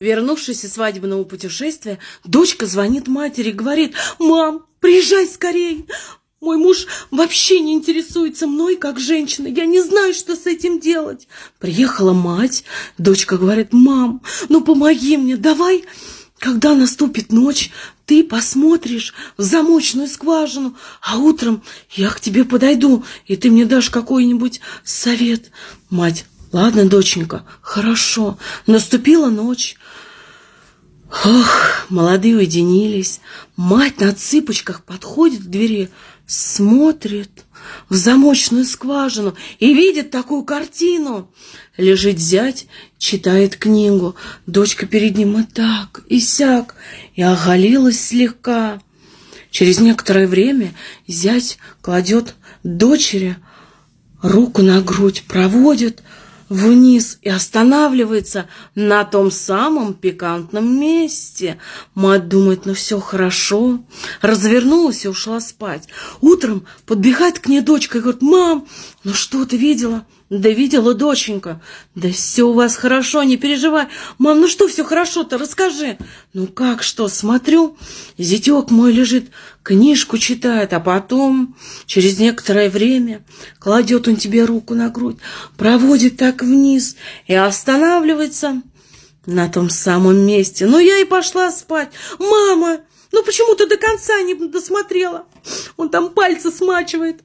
Вернувшись из свадебного путешествия, дочка звонит матери и говорит, «Мам, приезжай скорей! Мой муж вообще не интересуется мной как женщиной. Я не знаю, что с этим делать. Приехала мать. Дочка говорит, мам, ну помоги мне, давай, когда наступит ночь, ты посмотришь в замочную скважину, а утром я к тебе подойду, и ты мне дашь какой-нибудь совет. Мать, ладно, доченька, хорошо. Наступила ночь. Ох, молодые уединились. Мать на цыпочках подходит к двери, смотрит в замочную скважину и видит такую картину. Лежит зять, читает книгу, дочка перед ним и так, и сяк, и оголилась слегка. Через некоторое время зять кладет дочери руку на грудь, проводит, вниз и останавливается на том самом пикантном месте. Мать думает, ну все хорошо. Развернулась и ушла спать. Утром подбегает к ней дочка и говорит, мам, ну что ты видела? Да видела, доченька. Да все у вас хорошо, не переживай. Мам, ну что все хорошо-то, расскажи. Ну как что, смотрю, зятек мой лежит, книжку читает, а потом, через некоторое время, кладет он тебе руку на грудь, проводит так вниз и останавливается на том самом месте. Ну я и пошла спать. Мама, ну почему ты до конца не досмотрела? Он там пальцы смачивает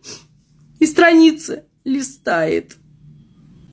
и страницы листает.